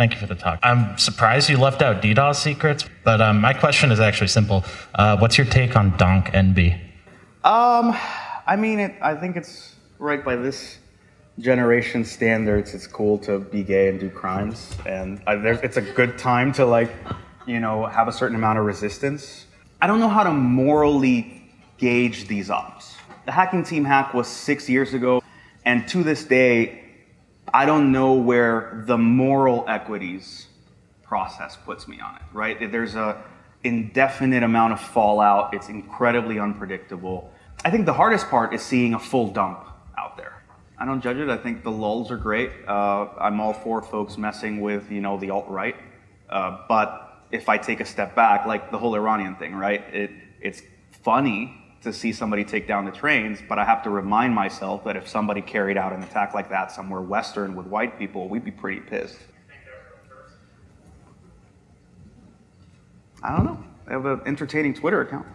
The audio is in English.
Thank you for the talk. I'm surprised you left out DDoS secrets, but um, my question is actually simple. Uh, what's your take on donk_enby? Um, I mean, it, I think it's right by this generation standards. It's cool to be gay and do crimes, and I, it's a good time to like, you know, have a certain amount of resistance. I don't know how to morally gauge these ops. The hacking team hack was six years ago, and to this day, I don't know where the moral equities process puts me on it, right? There's a indefinite amount of fallout. It's incredibly unpredictable. I think the hardest part is seeing a full dump out there. I don't judge it. I think the lulls are great. Uh, I'm all for folks messing with, you know, the alt-right. Uh, but if I take a step back, like the whole Iranian thing, right? It, it's funny to see somebody take down the trains, but I have to remind myself that if somebody carried out an attack like that somewhere Western with white people, we'd be pretty pissed. I don't know. They have an entertaining Twitter account.